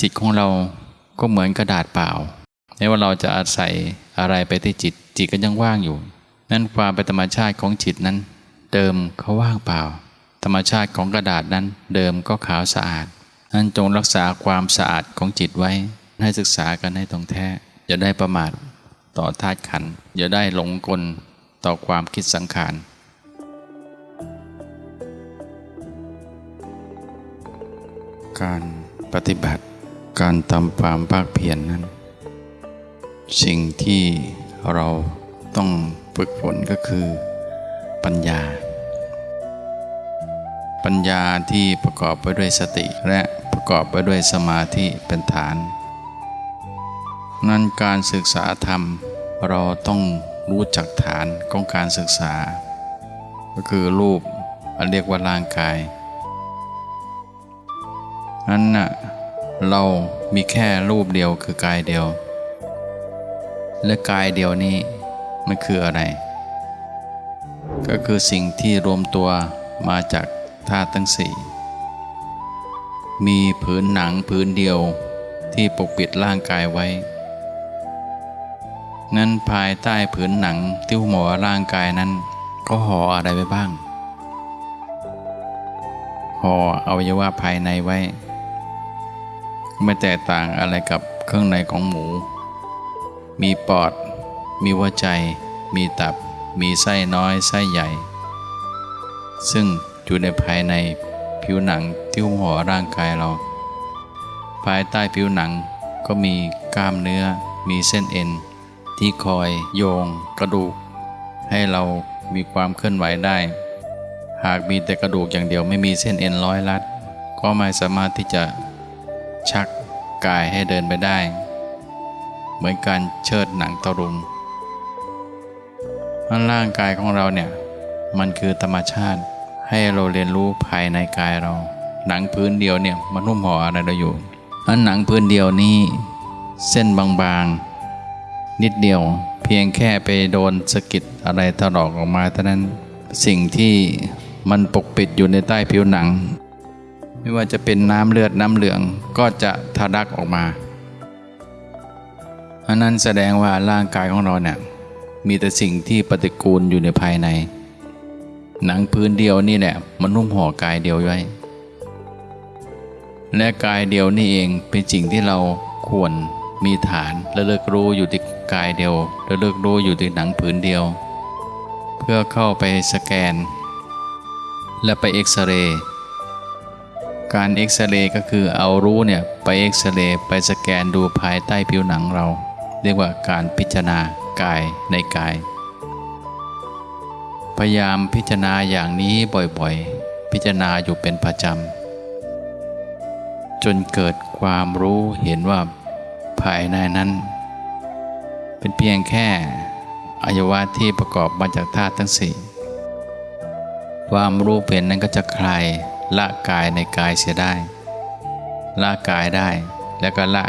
จิตของเราก็เหมือนกระดาษเปล่าไม่ว่าเราจะอาศัยอะไรไปที่จิต จิตก็ยังว่างอยู่ นั่นความเป็นธรรมชาติของจิตนั้น เดิมเขาว่างเปล่า ธรรมชาติของกระดาษนั้น เดิมก็ขาวสะอาดนั้นจงรักษาความสะอาดของจิตไว้ ให้ศึกษากันให้ตรงแท้อย่าได้ประมาทต่อธาตุขันอย่าได้หลงกลต่อความคิดสังขารการปฏิบัติ การทำความภาคเพียรนนั้น สิ่งที่เราต้องฝึกฝนก็คือ ปัญญา ปัญญาที่ประกอบไปด้วยสติและประกอบไปด้วยสมาธิเป็นฐาน นั้นการศึกษาธรรมเราต้องรู้จักฐานของการศึกษา ก็คือรูปอันเรียกว่าร่างกายนั้นน่ะ เรามีแค่รูปเดียวคือกายเดียว และกายเดียวนี้มันคืออะไร ก็คือสิ่งที่รวมตัวมาจากธาตุทั้งสี่ มีผืนหนังผืนเดียวที่ปกปิดร่างกายไว้ นั้นภายใต้ผืนหนังที่หมอร่างกายนั้น ก็ห่ออะไรไว้บ้าง ห่ออวัยวะภายในไว้ ไม่แตกต่างอะไรกับเครื่องในของหมู มีปอด มีหัวใจ มีตับ มีไส้น้อยไส้ใหญ่ ซึ่งอยู่ในภายในผิวหนังที่หุ้มห่อร่างกายเรา ภายใต้ผิวหนังก็มีกล้ามเนื้อ มีเส้นเอ็น ที่คอยโยง กระดูก ให้เรามีความเคลื่อนไหวได้ หากมีแต่กระดูกอย่างเดียวไม่มีเส้นเอ็นร้อยลัด ก็ไม่สามารถที่จะ ชักกายให้เดินไปได้ เหมือนการเชิดหนังตะลุงนั้นร่างกายของเราเนี่ย มันคือธรรมชาติให้เราเรียนรู้ภายในกายเรา หนังพื้นเดียวเนี่ยมันหุ้มห่ออะไรเราอยู่อันหนังพื้นเดียวนี้ เส้นบางๆ นิดเดียว เพียงแค่ไปโดนสะกิดอะไรถลอกออกมาเท่านั้นสิ่งที่มันปกปิดอยู่ในใต้ผิวหนัง ไม่ว่าจะเป็นน้ำเลือดน้ำเหลืองก็จะทะลักออกมาอันนั้นแสดงว่าร่างกายของเราเนี่ยมีแต่สิ่งที่ปฏิกูลอยู่ในภายใน หนังพื้นเดียวนี่แหละมันนุ่มห่อกายเดียวไว้ และกายเดียวนี่เองเป็นสิ่งที่เราควรมีฐานและเลิกรู้อยู่ที่กายเดียวและเลิกรู้อยู่ที่หนังผืนเดียว เพื่อเข้าไปสแกน และไปเอ็กซเรย์ การเอ็กซเรย์ก็คือเอารู้เนี่ยไปเอ็กซเรย์ไปสแกนดูภายใต้ผิวหนังเรา เรียกว่าการพิจารณากายในกาย พยายามพิจารณาอย่างนี้บ่อยๆ พิจารณาอยู่เป็นประจำจนเกิดความรู้เห็นว่าภายในนั้น เป็นเพียงแค่อวัยวะที่ประกอบมาจากธาตุทั้งสี่ความรู้เป็นนั้นก็จะคลาย ละกายในกายเสียได้ ละกายได้แล้วก็ละ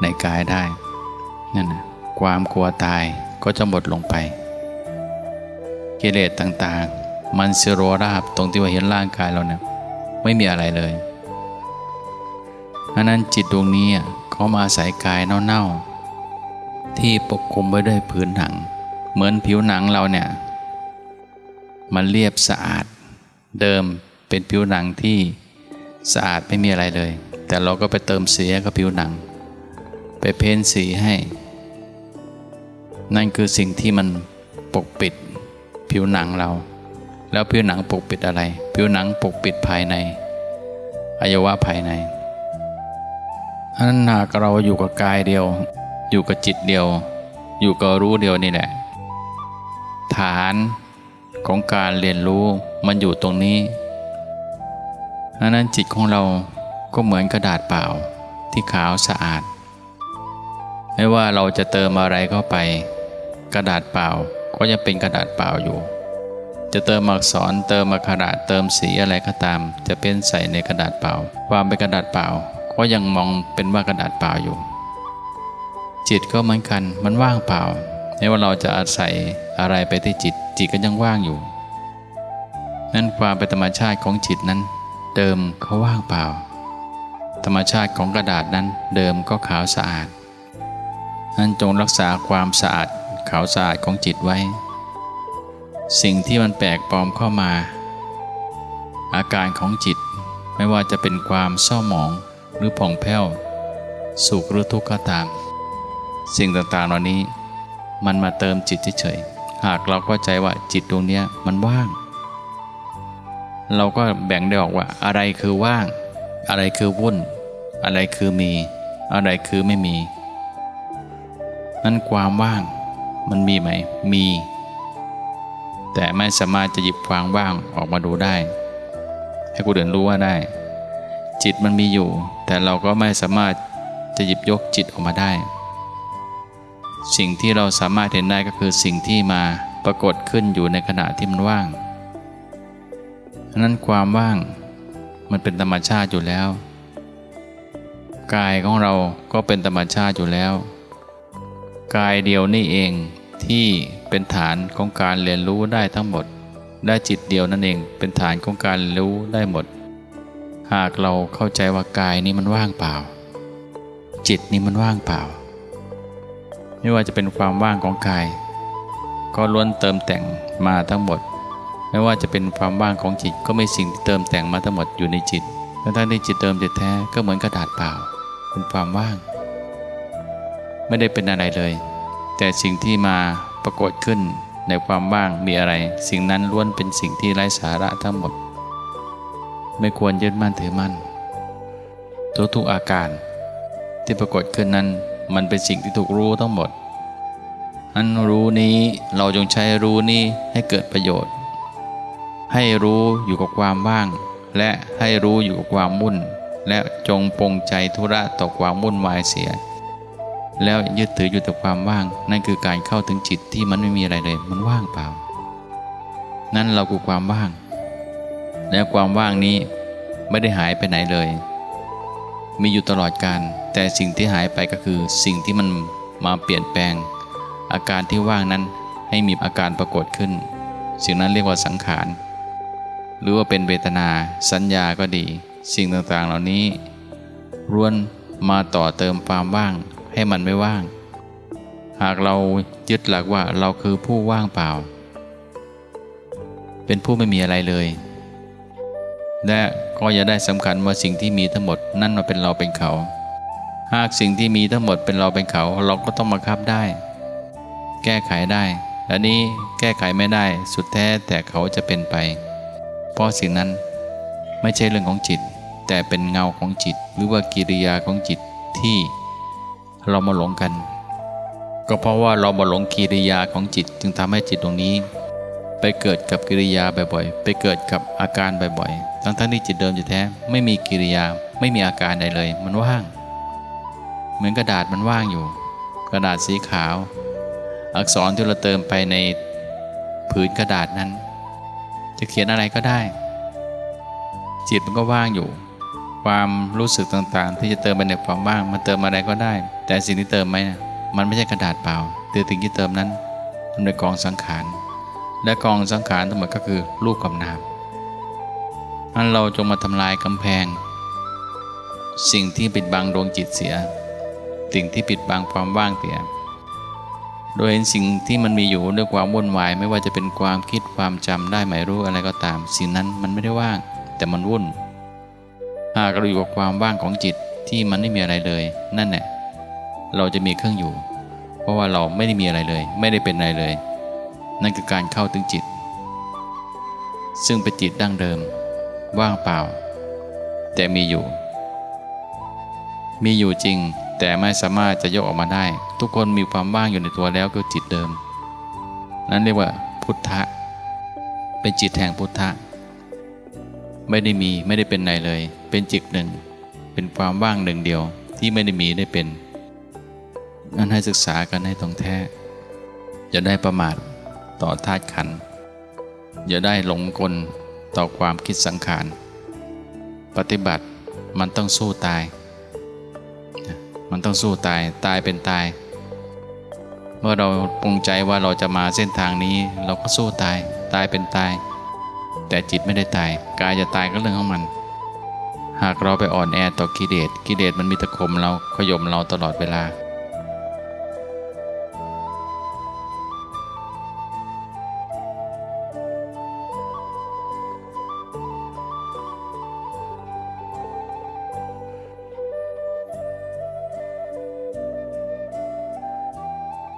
ในกายได้นั่นนะความกลัวตายก็จะหมดลงไปกิเลสต่างๆ มันเสิโรราบตรงที่ว่าเห็นร่างกายเราเนี่ยไม่มีอะไรเลยอันนั้นจิตดวงนี้เขามาอาศัยกายเน่าๆ ที่ปกคลุมไว้ด้วยพื้นหนัง เหมือนผิวหนังเราเนี่ย มันเรียบสะอาด เดิม เป็นผิวหนังที่สะอาดไม่มีอะไรเลย แต่เราก็ไปเติมสีให้กับผิวหนัง ไปเพ้นสีให้ นั่นคือสิ่งที่มันปกปิดผิวหนังเรา แล้วผิวหนังปกปิดอะไร ผิวหนังปกปิดภายในอวัยวะภายในอันนั้นหากเราอยู่กับกายเดียว อยู่กับจิตเดียว อยู่กับรู้เดียวนี่แหละ ฐานของการเรียนรู้มันอยู่ตรงนี้ ดังนั้นจิตของเราก็เหมือนกระดาษเปล่าที่ขาวสะอาด ไม่ว่าเราจะเติมอะไรเข้าไป กระดาษเปล่าก็ยังเป็นกระดาษเปล่าอยู่ จะเติมอักษรเติมอักขระเติมสีอะไรก็ตาม จะเป็นใส่ในกระดาษเปล่า ความเป็นกระดาษเปล่าก็ยังมองเป็นว่ากระดาษเปล่าอยู่ จิตก็เหมือนกันมันว่างเปล่าไม่ว่าเราจะอาศัยอะไรไปที่จิตจิตก็ยังว่างอยู่ นั่นความเป็นธรรมชาติของจิตนั้น เดิมเขาว่างเปล่า ธรรมชาติของกระดาษนั้นเดิมก็ขาวสะอาดนั้นจงรักษาความสะอาดขาวสะอาดของจิตไว้ สิ่งที่มันแปลกปลอมเข้ามา อาการของจิตไม่ว่าจะเป็นความเศร้าหมองหรือผ่องแผ้ว สุขหรือทุกข์ก็ตาม สิ่งต่างๆเหล่านี้มันมาเติมจิตเฉยๆหากเราเข้าใจว่าจิตดวงนี้มันว่าง เราก็แบ่งได้ออกว่า อะไรคือว่าง อะไรคือวุ่น อะไรคือมี อะไรคือไม่มี นั้นความว่างมันมีไหม มี แต่ไม่สามารถจะหยิบความว่างออกมาดูได้ ให้คนอื่นรู้ว่าได้ จิตมันมีอยู่ แต่เราก็ไม่สามารถจะหยิบยกจิตออกมาได้ สิ่งที่เราสามารถเห็นได้ก็คือสิ่งที่มาปรากฏขึ้นอยู่ในขณะที่มันว่าง นั้นความว่างมันเป็นธรรมชาติอยู่แล้ว กายของเราก็เป็นธรรมชาติอยู่แล้ว กายเดียวนี่เองที่เป็นฐานของการเรียนรู้ได้ทั้งหมดและจิตเดียวนั่นเองเป็นฐานของการรู้ได้หมด หากเราเข้าใจว่ากายนี้มันว่างเปล่า จิตนี้มันว่างเปล่า ไม่ว่าจะเป็นความว่างของกาย ก็ล้วนเติมแต่งมาทั้งหมด ไม่ว่าจะเป็นความว่างของจิตก็ไม่สิ่งที่เติมแต่งมาทั้งหมดอยู่ในจิตทั้งที่จิตเติมจิตแท้ก็เหมือนกระดาษเปล่า เป็นความว่าง ไม่ได้เป็นอะไรเลย แต่สิ่งที่มาปรากฏขึ้นในความว่างมีอะไร สิ่งนั้นล้วนเป็นสิ่งที่ไร้สาระทั้งหมด ไม่ควรยึดมั่นถือมั่นทุกๆอาการ ที่ปรากฏขึ้นนั้น มันเป็นสิ่งที่ถูกรู้ทั้งหมดอันรู้นี้เราจงใช้รู้นี้ให้เกิดประโยชน์ ให้รู้อยู่กับความว่าง และให้รู้อยู่กับความมุ่น และจงปรงใจธุระต่อความมุ่นวายเสีย แล้วยึดถืออยู่แต่ความว่าง นั่นคือการเข้าถึงจิตที่มันไม่มีอะไรเลย มันว่างเปล่า นั่นเราคือความว่าง และความว่างนี้ไม่ได้หายไปไหนเลย มีอยู่ตลอดการ แต่สิ่งที่หายไปก็คือสิ่งที่มันมาเปลี่ยนแปลง อาการที่ว่างนั้นให้มีอาการปรากฏขึ้น สิ่งนั้นเรียกว่าสังขาร หรือว่าเป็นเวทนา สัญญาก็ดี สิ่งต่างๆเหล่านี้ล้วนมาต่อเติมความว่างให้มันไม่ว่าง หากเรายึดหลักว่าเราคือผู้ว่างเปล่า เป็นผู้ไม่มีอะไรเลย และก็อย่าได้สำคัญว่าสิ่งที่มีทั้งหมดนั่นมาเป็นเราเป็นเขา หากสิ่งที่มีทั้งหมดเป็นเราเป็นเขา เราก็ต้องมาคับได้ แก้ไขได้และนี้แก้ไขไม่ได้สุดแท้แต่เขาจะเป็นไป เพราะสิ่งนั้นไม่ใช่เรื่องของจิต แต่เป็นเงาของจิต หรือว่ากิริยาของจิตที่เรามาหลงกัน ก็เพราะว่าเรามาหลงกิริยาของจิต จึงทำให้จิตตรงนี้ ไปเกิดกับกิริยาบ่อยๆ ไปเกิดกับอาการบ่อยๆ ทั้งๆที่จิตเดิมจะแท้ไม่มีกิริยาไม่มีอาการใดเลย มันว่าง เหมือนกระดาษมันว่างอยู่ กระดาษสีขาว อักษรที่เราเติมไปในผืนกระดาษนั้น จะเขียนอะไรก็ได้ จิตมันก็ว่างอยู่ ความรู้สึกต่างๆ ที่จะเติมไปในความว่างมันเติมอะไรก็ได้ แต่สิ่งที่เติมไหมมันไม่ใช่กระดาษเปล่าแต่สิ่งที่เติมนั้นมันเป็นกองสังขารและกองสังขารทั้งหมดก็คือรูปกับนามอันเราจงมาทำลายกำแพง สิ่งที่ปิดบังดวงจิตเสีย สิ่งที่ปิดบังความว่างเสีย โดยเห็นสิ่งที่มันมีอยู่ด้วยความวุ่นวาย ไม่ว่าจะเป็นความคิดความจำได้หมายรู้อะไรก็ตาม สิ่งนั้นมันไม่ได้ว่าง แต่มันวุ่น หากเราอยู่กับความว่างของจิตที่มันไม่มีอะไรเลย นั่นแหละเราจะมีเครื่องอยู่ เพราะว่าเราไม่ได้มีอะไรเลย ไม่ได้เป็นอะไรเลย นั่นคือการเข้าถึงจิต ซึ่งเป็นจิตดั้งเดิม ว่างเปล่า แต่มีอยู่ มีอยู่จริง แต่ไม่สามารถจะยกออกมาได้ ทุกคนมีความว่างอยู่ในตัวแล้วคือจิตเดิม นั้นเรียกว่าพุทธะ เป็นจิตแห่งพุทธะ ไม่ได้มีไม่ได้เป็นไหนเลย เป็นจิตหนึ่ง เป็นความว่างหนึ่งเดียวที่ไม่ได้มีได้เป็น นั่นให้ศึกษากันให้ตรงแท้อย่าได้ประมาทต่อธาตุขัน อย่าได้หลงกลต่อความคิดสังขาร ปฏิบัติมันต้องสู้ตาย มันต้องสู้ตายตายเป็นตาย เมื่อเราปรุงใจว่าเราจะมาเส้นทางนี้ เราก็สู้ตายตายเป็นตาย แต่จิตไม่ได้ตายกายจะตายก็เรื่องของมัน หากเราไปอ่อนแอต่อกิเลสกิเลสมันมีตะคมเราขย่มเราตลอดเวลา